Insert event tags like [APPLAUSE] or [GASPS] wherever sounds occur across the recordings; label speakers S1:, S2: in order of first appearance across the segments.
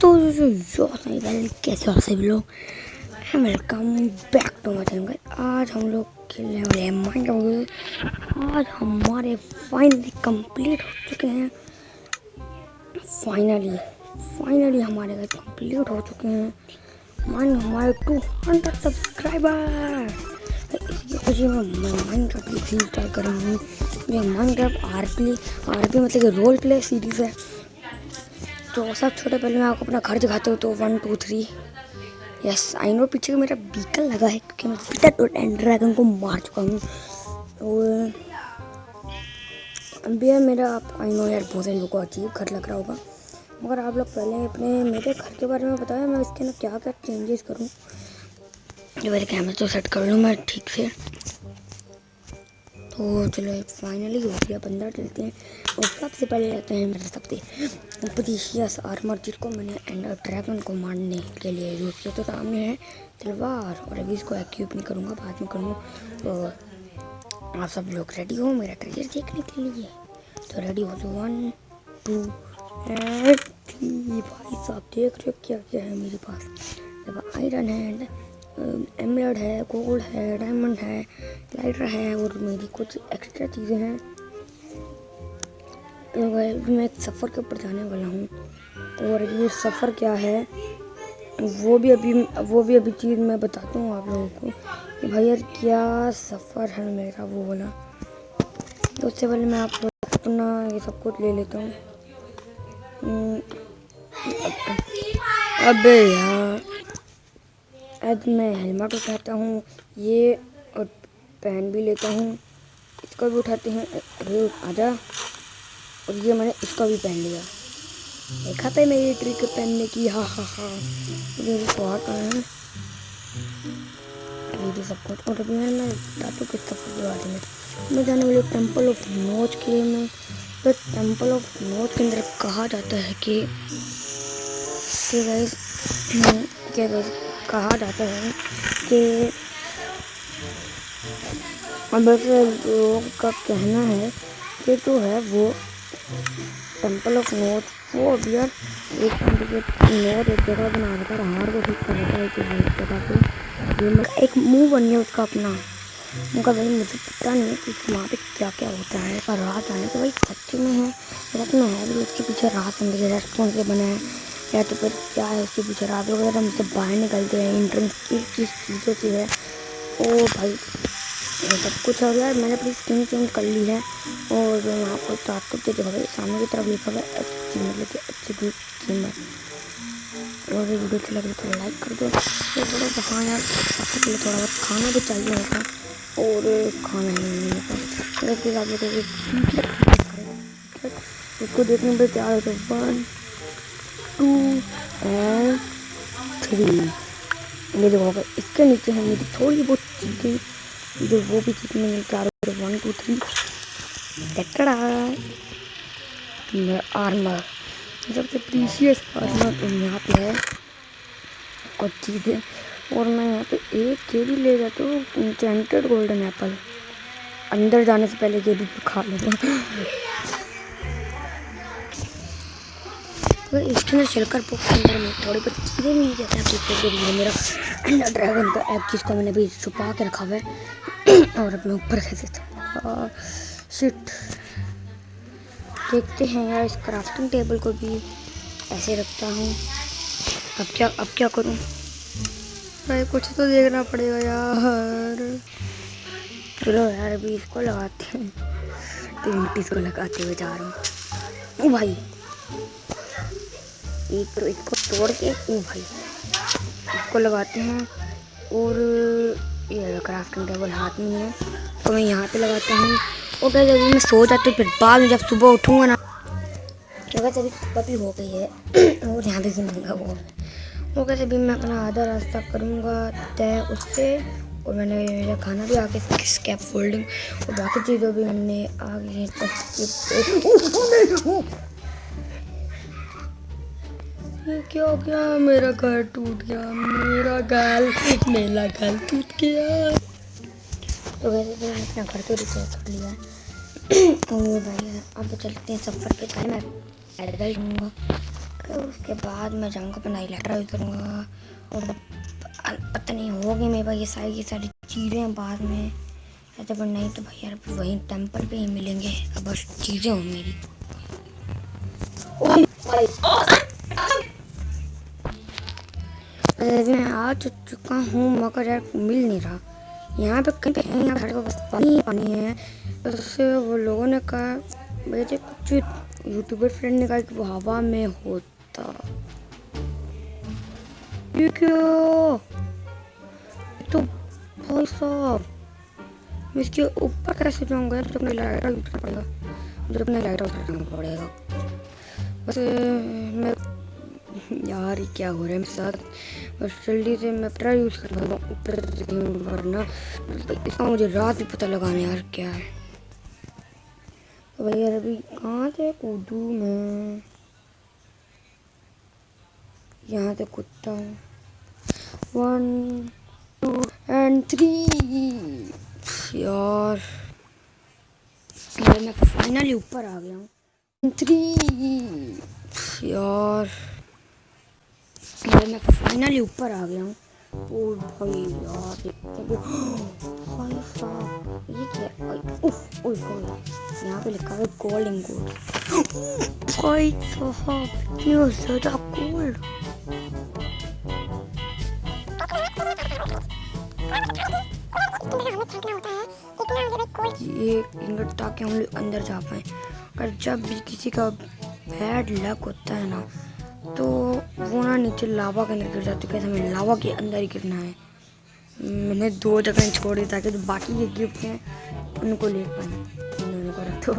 S1: तो जो कैसे हो सभी लोग welcome back to my channel आज हम लोग खेलने वाले हैं माइनक्राफ्ट आज हमारे फाइनली कंप्लीट हो चुके हैं। फाइनली फाइनली हमारे घर कंप्लीट हो चुके हैं। मान हमारे टू हंड्रेड सब्सक्राइबर इसकी खुशी में मैं माइनक्राफ्ट की थीम स्टार्ट करूँगी ये Minecraft R P R P मतलब रोल प्ले सीरीज़ है। तो सब छोटे पहले मैं आपको अपना घर दिखाते हो तो one two three yes I know पीछे मेरा बीकल लगा है क्योंकि मैं पीटर तो एंड ड्रैगन को मार चुका हूँ। तो अभी यार मेरा आप आई नो यार बहुत लोगों को अजीब घर लग रहा होगा। मगर आप लोग पहले अपने मेरे घर के बारे में बताया मैं इसके अंदर क्या क्या चेंजेस करूँ। जो मेरे कैमरे तो सेट कर लूँ मैं, ठीक से तो चलो फाइनली हो गया बंदा चलते हैं। और सबसे पहले लेते हैं मेरे सबसे प्रीशियस आर्मर जिसको मैंने एंडर ड्रैगन को मारने के लिए यूज़ किया। तो सामने है तलवार, और अभी इसको एक्यूब नहीं करूँगा, बाद में करूँगा। तो आप सब लोग रेडी हो मेरा ट्रेजर देखने के लिए? तो रेडी हो जाओ वन टू एंड भाई साहब, देख रहे हो क्या क्या है मेरे पास? आयरन है एमरल्ड है गोल्ड है डायमंड है लाइटर है और मेरी कुछ एक्स्ट्रा चीज़ें हैं। मैं एक सफ़र के ऊपर जाने वाला हूँ। और ये सफ़र क्या है वो भी अभी वो भी अभी चीज़ मैं बताता हूँ आप लोगों को कि भाई यार क्या सफ़र है मेरा वो वाला। तो उससे पहले मैं आप लोग अपना ये सब कुछ ले लेता हूँ। हम्म, अबे यार। अब मैं हेलमेट उठाता हूँ, ये और पहन भी लेता हूँ, इसका भी उठाते हैं, अरे आजा। और ये मैंने इसका भी पहन लिया। देखा था मेरी ट्रिक पहनने की हाँ हाँ हाँ। मुझे बहुत है। ये सब कुछ और अभी मैं बताता किस सब के बारे में मैं जाने वाली टेंपल ऑफ़ नोच के में तो टेंपल ऑफ़ नोच के अंदर कहा जाता है कि क्या कहा जाता है कि लोग का कहना है कि जो है वो टेंपल ऑफ़ वो अभी एक नोट एक जगह बना था हार को ठीक कर था, एक जगह पे। एक मुँह बन गया उसका अपना। उनका भाई मुझे पता नहीं है कि वहाँ पे क्या क्या होता है, पर रात आने तो भाई सच्ची में है रत्न है भी उसके पीछे रात अंदर रेस्टोरेंट से बना है। या तो फिर क्या है उसके पीछे, रात वगैरह हम सब बाहर निकलते हैं इंट्रेंस किस किस चीज़ों से है। ओ भाई सब कुछ हो गया, मैंने अपनी स्किन चेंज कर ली है, और जो यहाँ पर तो आपको देखा भाई सामने की तरफ़ लिखा हुआ है, अच्छी मतलब कि अच्छी गुड कीमत। और ये वीडियो अच्छी लगे तो लाइक कर दो। तो बोलो तो हाँ यार सबसे पहले थोड़ा बहुत खाना भी चाहिए होता और खाना ही नहीं मिलता अगर फिर आप लोगों उसको देखने पर तैयार हो तो वन टू एंड थ्री। ये देखो इसके नीचे है, मेरी थोड़ी बहुत चीज़ें। जो वो भी चीज़ में मिलता है वन टू थ्री टकड़ा आर्मर सबसे प्रीशियस आर्मर तो यहाँ पे है। कुछ चीज़ें। और मैं यहाँ पे एक ये भी ले जाता हूँ इंटेंटेड गोल्डन एप्पल अंदर जाने से पहले ये भी खा लूँगा। अगर इसके अंदर चलकर बुक के अंदर में थोड़ी बहुत चीज़ें मिल जाती हैं आपको के लिए मेरा अंडर ड्रैगन का ऐप जिसको मैंने अभी छुपा के रखा हुआ है, [CLEARS THROAT] और अपने ऊपर कैसे था शिट देखते हैं यार, इस क्राफ्टिंग टेबल को भी ऐसे रखता हूँ। अब क्या अब क्या करूँ? भाई, कुछ तो देखना पड़ेगा यार। चलो यार, अभी इसको लगाते हैं। तो इसको लगाते हुए जा रहा हूँ। भाई एक तो इसको तोड़ के, ओ भाई, इसको लगाते हैं और ये क्राफ्टिंग टेबल हाथ में है। तो मैं यहाँ पे लगाता हूँ। और क्या जब मैं सो जाती हूँ, फिर बाद में जब सुबह उठूँगा ना जगह अभी सुबह भी हो गई है, [CLEARS THROAT] और यहाँ पे भी महँगा वो वो कैसे भी मैं अपना आधा रास्ता करूँगा, तय उससे, और मैंने मेरा खाना भी आगे स्कैप फोल्डिंग और बाकी चीज़ों भी मैंने आगे [LAUGHS] ये क्या हो गया मेरा घर टूट गया, मेरा गाल मेरा गाल टूट गया। तो वैसे तो मैंने अपना घर तो रिपेयर कर लिया है। भाई, अब चलते हैं सफ़र पे पहले मैं। पैदल जाऊँगा। फिर उसके बाद मैं जाऊँगा, अपना इलेक्ट्रा यूज़ करूँगा। और पता नहीं होगी मेरे भाई, ये सारी ये सारी चीज़ें बाद में। ऐसे पर नहीं तो भाई यार, वहीं टेंपल पे ही मिलेंगे। अब बस चीज़ें हो मेरी मैं आ तो चुका हूँ, मगर यार मिल नहीं रहा। यहाँ पे कहीं पे यहाँ पे बस पानी पानी है। बस वो लोगों ने कहा मेरे कुछ यूट्यूबर फ्रेंड ने कहा कि वो हवा में होता। ये क्यों? तो भाई साहब, मैं इसके ऊपर कैसे जाऊँगा? जब अपने लाइटर करना पड़ेगा मुझे अपने लाइटर यूज़ पड़ेगा। बस मैं यार, ये क्या हो रहा है मेरे साथ? बस जल्दी से मैं अपना यूज़ कर रहा हूँ, ऊपर वरना इसका मुझे रात भी पता लगाना यार क्या है। तो भाई यार, अभी कहाँ से कूदू मैं? यहाँ से कूदता हूँ। वन टू एंड थ्री यार। मैं फाइनली ऊपर आ गया हूँ। थ्री यार। मैं फाइनली ऊपर आ गया हूँ। ओ भाई यार [GASPS] भाई ये क्या उफ होए यहाँ पे लिखा है गोल्ड गोल्ड [GASPS] भाई साहब इतना ज़्यादा गोल्ड ये इंगट ताकि हम लोग अंदर जा पाए अगर जब भी किसी का बैड लक होता है ना तो वो ना नीचे लावा के अंदर गिर जाती है। हमें लावा के अंदर ही गिरना है। मैंने दो जगह छोड़ दी ताकि जो बाकी के गिफ्ट हैं उनको ले पाए। उन्होंने करा तो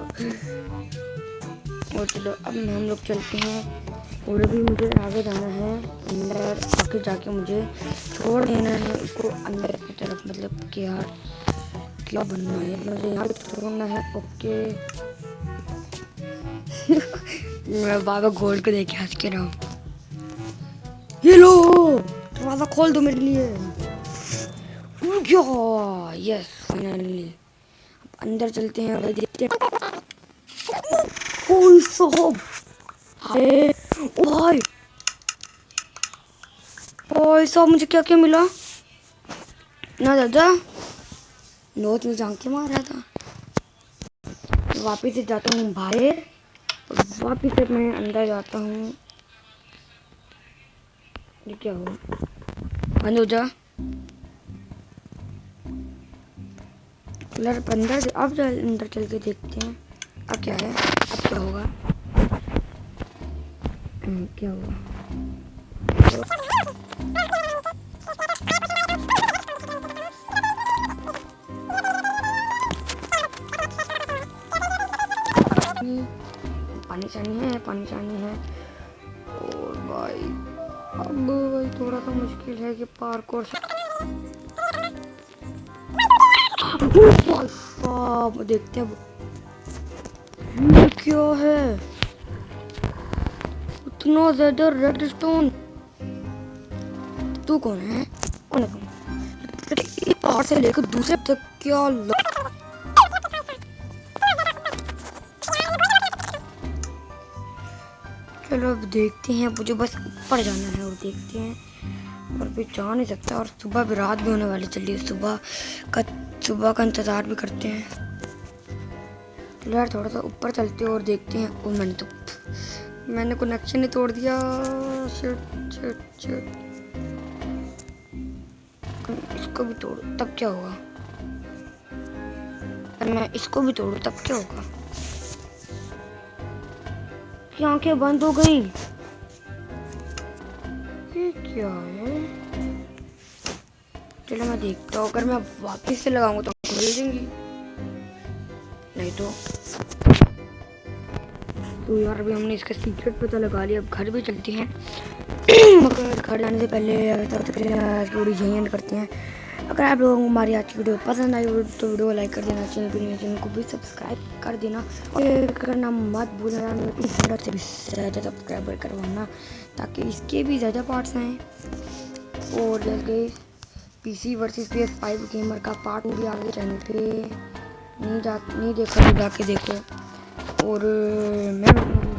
S1: और चलो, अब हम लोग चलते हैं। और अभी मुझे आगे जाना है, अंदर। आगे जाके मुझे छोड़ देना है, उसको अंदर की तरफ़ मतलब कि यार, क्या बनना है? मुझे यहाँ छोड़ना है, ओके। मैं बाबा गोल्ड को देख हंस के रहा ये लो दरवाज़ा खोल दो मेरे लिए। यस फाइनली अंदर चलते हैं और देखते हैं। साहब। हाय भाई भाई साहब, मुझे क्या क्या मिला? ना दादा। नोट में जान के मारा था। वापिस जाता हूँ बाहर। वापिस से मैं अंदर जाता हूँ। ये क्या हुआ? बंद हो जा। अंदर अब अंदर चल के देखते हैं। अब क्या है? अब क्या होगा? क्या हुआ? पानी चानी है, पानी चानी है। और भाई, अब भाई थोड़ा सा मुश्किल है कि पार्क और देखते हैं ये क्या है? इतना ज़्यादा रेड स्टोन तू कौन है? कौन है पहाड़ से लेकर दूसरे तक क्या चलो अब देखते हैं, मुझे बस ऊपर जाना है और देखते हैं। और भी जा नहीं सकता और सुबह भी रात भी होने वाली चलिए सुबह का सुबह का इंतज़ार भी करते हैं। यार, थोड़ा सा ऊपर चलते हैं और देखते हैं। और मैंने तो मैंने कनेक्शन ही तोड़ दिया। शिट शिट शिट इसको भी तोड़ू, तब क्या होगा? मैं इसको भी तोड़ू, तब क्या होगा? की आँखें बंद हो गई। ये क्या है? चलो मैं देखता हूँ, अगर मैं वापस से लगाऊँगा तो खुल देंगी नहीं तो। तो यार, अभी हमने इसका सीक्रेट पता लगा लिया, अब घर भी चलते हैं। [CLEARS THROAT] घर जाने से पहले वीडियो यहीं करते हैं। अगर आप लोगों को हमारी आज की वीडियो पसंद आई हो तो वीडियो लाइक कर देना, चैनल पर चैनल को भी सब्सक्राइब कर देना और करना मत भूलना से भी ज़्यादा सब्सक्राइबर करवाना ताकि इसके भी ज़्यादा पार्ट्स आएँ और जैसे PC P S five gamer का पार्ट भी आगे चैनल पे नहीं जा, नहीं देखा तो जाके देखो और मैं